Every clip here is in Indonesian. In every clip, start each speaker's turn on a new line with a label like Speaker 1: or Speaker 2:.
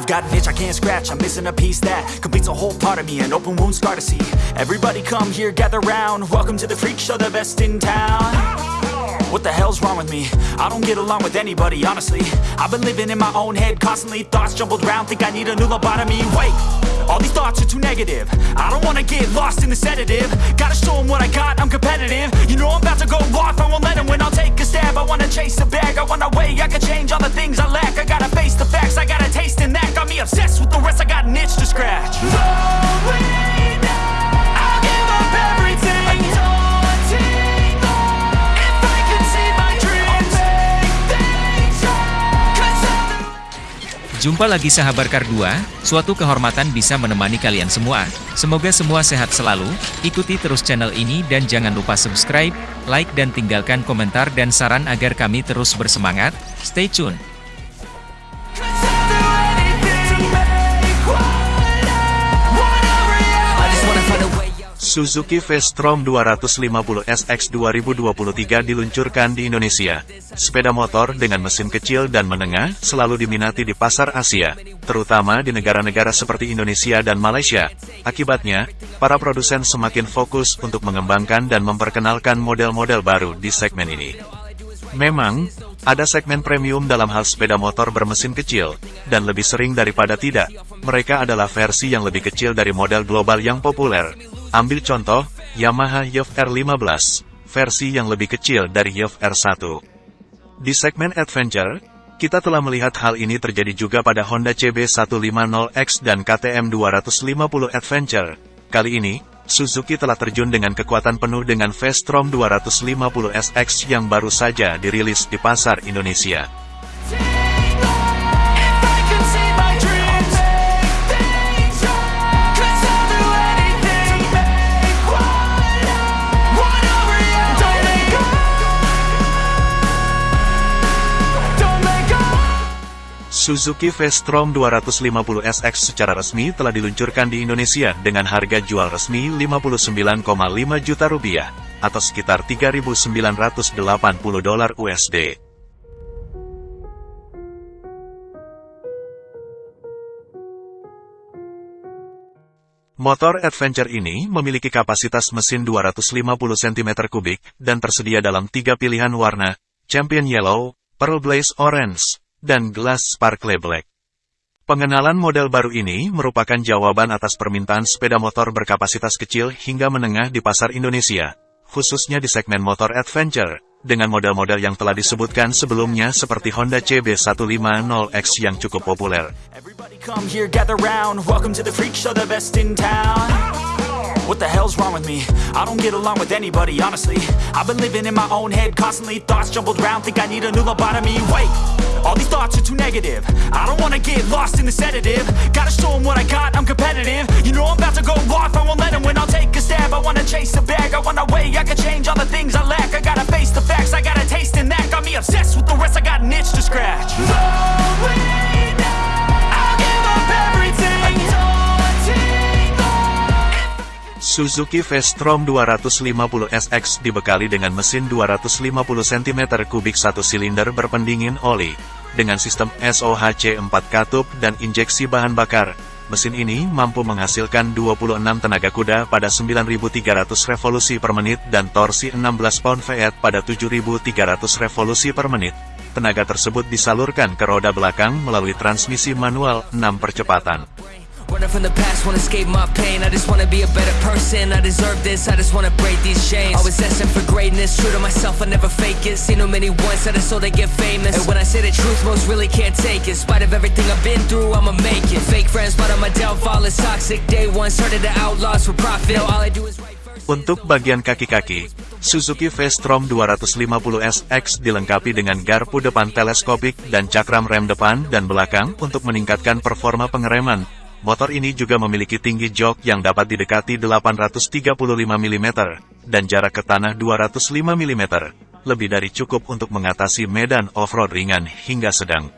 Speaker 1: I've got an itch I can't scratch, I'm missing a piece that completes a whole part of me, an open wound scar to see. Everybody come here, gather round. Welcome to the freak show, the best in town. What the hell's wrong with me? I don't get along with anybody, honestly. I've been living in my own head constantly, thoughts jumbled round, think I need a new lobotomy. Wait, all these thoughts are too negative. I don't wanna get lost in the sedative. Gotta show 'em what I got, I'm competitive. You know I'm about to go off, I won't let 'em win. I'll take a stab. I wanna chase a bag, I wanna weigh, I can change all the things I lack. Obsessed with the rest, I got an itch to scratch.
Speaker 2: Jumpa lagi sahabat Kardua, suatu kehormatan bisa menemani kalian semua. Semoga semua sehat selalu, ikuti terus channel ini dan jangan lupa subscribe, like dan tinggalkan komentar dan saran agar kami terus bersemangat. Stay tune!
Speaker 3: Suzuki V-Strom 250 SX 2023 diluncurkan di Indonesia. Sepeda motor dengan mesin kecil dan menengah selalu diminati di pasar Asia, terutama di negara-negara seperti Indonesia dan Malaysia. Akibatnya, para produsen semakin fokus untuk mengembangkan dan memperkenalkan model-model baru di segmen ini. Memang, ada segmen premium dalam hal sepeda motor bermesin kecil, dan lebih sering daripada tidak, mereka adalah versi yang lebih kecil dari model global yang populer. Ambil contoh, Yamaha YF R15, versi yang lebih kecil dari YF R1. Di segmen Adventure, kita telah melihat hal ini terjadi juga pada Honda CB150X dan KTM 250 Adventure. Kali ini, Suzuki telah terjun dengan kekuatan penuh dengan V-Strom 250 SX yang baru saja dirilis di pasar Indonesia. Suzuki V-Strom 250 SX secara resmi telah diluncurkan di Indonesia dengan harga jual resmi 59,5 juta rupiah, atau sekitar 3.980 dolar USD. Motor adventure ini memiliki kapasitas mesin 250 cm3 dan tersedia dalam tiga pilihan warna, Champion Yellow, Pearl Blaze Orange, dan Glass Sparkle Black. Pengenalan model baru ini merupakan jawaban atas permintaan sepeda motor berkapasitas kecil hingga menengah di pasar Indonesia, khususnya di segmen motor adventure, dengan model-model yang telah disebutkan sebelumnya seperti Honda CB150X yang cukup populer.
Speaker 1: All these thoughts are too negative. I don't wanna get lost in the sedative. Gotta show 'em what I got, I'm competitive. You know I'm about to go off, I won't let 'em win. I'll take a stab, I wanna chase a bag, I wanna weigh, I can change all the things I lack. I gotta face the facts, I got a taste in that. Got me obsessed with the rest, I got an itch to scratch.
Speaker 3: Suzuki V-Strom 250 SX dibekali dengan mesin 250 cm3 1 silinder berpendingin oli, dengan sistem SOHC 4 katup dan injeksi bahan bakar. Mesin ini mampu menghasilkan 26 tenaga kuda pada 9.300 revolusi per menit dan torsi 16 pound-feet pada 7.300 revolusi per menit. Tenaga tersebut disalurkan ke roda belakang melalui transmisi manual 6 percepatan.
Speaker 4: Running from the past, wanna escape my pain. I just wanna be a better person. I deserve this. I just wanna break these chains. Always asking for greatness, true to myself. I never fake it. Seen too many that I so they get famous. And when I say the truth, most really can't take it. In spite of everything I've been through, I'ma make it. Fake friends, but on my downfall is toxic. Day one, started the outlaws for profit. Now all I do is write.
Speaker 3: Untuk bagian kaki-kaki, Suzuki V-Strom 250 SX dilengkapi dengan garpu depan teleskopik dan cakram rem depan dan belakang untuk meningkatkan performa pengereman. Motor ini juga memiliki tinggi jok yang dapat didekati 835 mm dan jarak ke tanah 205 mm, lebih dari cukup untuk mengatasi medan off-road ringan hingga sedang.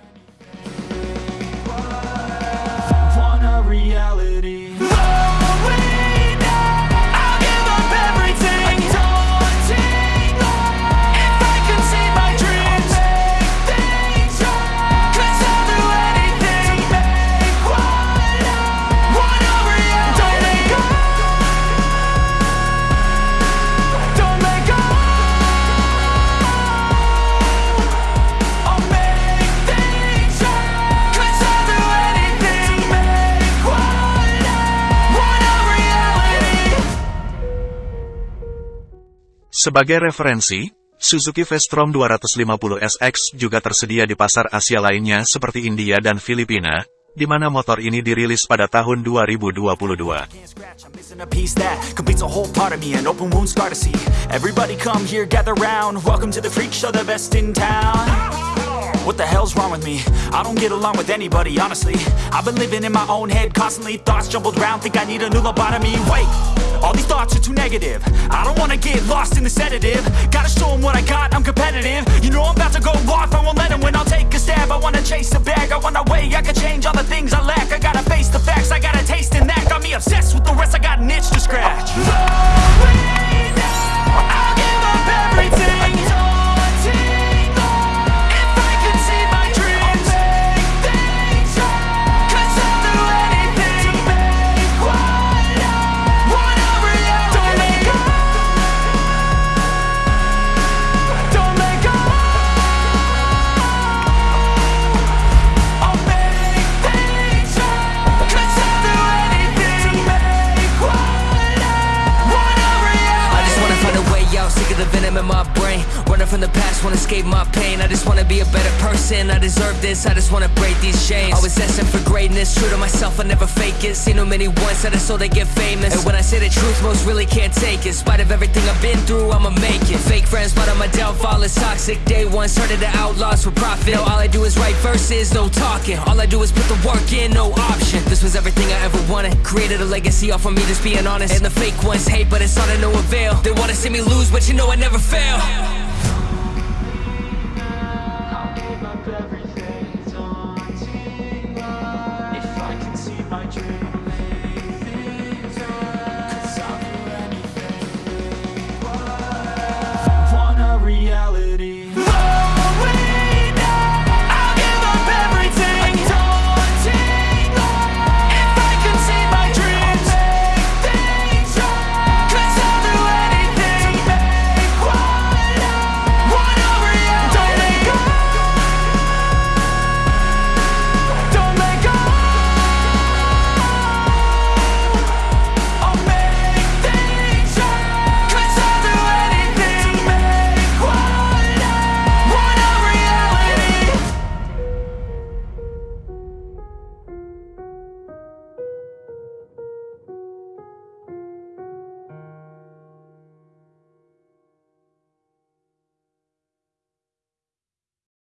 Speaker 3: Sebagai referensi, Suzuki V-Strom 250 SX juga tersedia di pasar Asia lainnya seperti India dan Filipina, di mana motor ini dirilis pada tahun 2022.
Speaker 1: Can't scratch, I'm missing a piece that completes a whole part of me, an open wound scar to see. Everybody come here, gather round. Welcome to the freak show, the best in town. What the hell's wrong with me? I don't get along with anybody, honestly. I've been living in my own head constantly, thoughts jumbled round, think I need a new lobotomy. Wait, all these thoughts are too negative. I don't wanna get lost in the sedative. Gotta show 'em what I got, I'm competitive. You know I'm about to go off, I won't let 'em win, I'll take a stab. I wanna chase a bag, I wanna weigh, I can change all the things I lack. I gotta face the facts, I got a taste in that. Got me obsessed with the rest, I got an itch to scratch. I'll
Speaker 4: sick of the venom in my brain. Running from the past, wanna escape my pain. I just wanna be a better person. I deserve this, I just wanna break these chains. Always asking for greatness, true to myself, I never fake it. Seen too many once that I so they get famous. And when I say the truth, most really can't take it. In spite of everything I've been through, I'ma make it. Fake friends, but on my downfall is toxic. Day one, started the outlaws for profit. Now all I do is write verses, no talking. All I do is put the work in, no option. This was everything I ever wanted. Created a legacy off of me, just being honest. And the fake ones hate, but it's all to no avail. They wanna see me lose, but you know I never fail.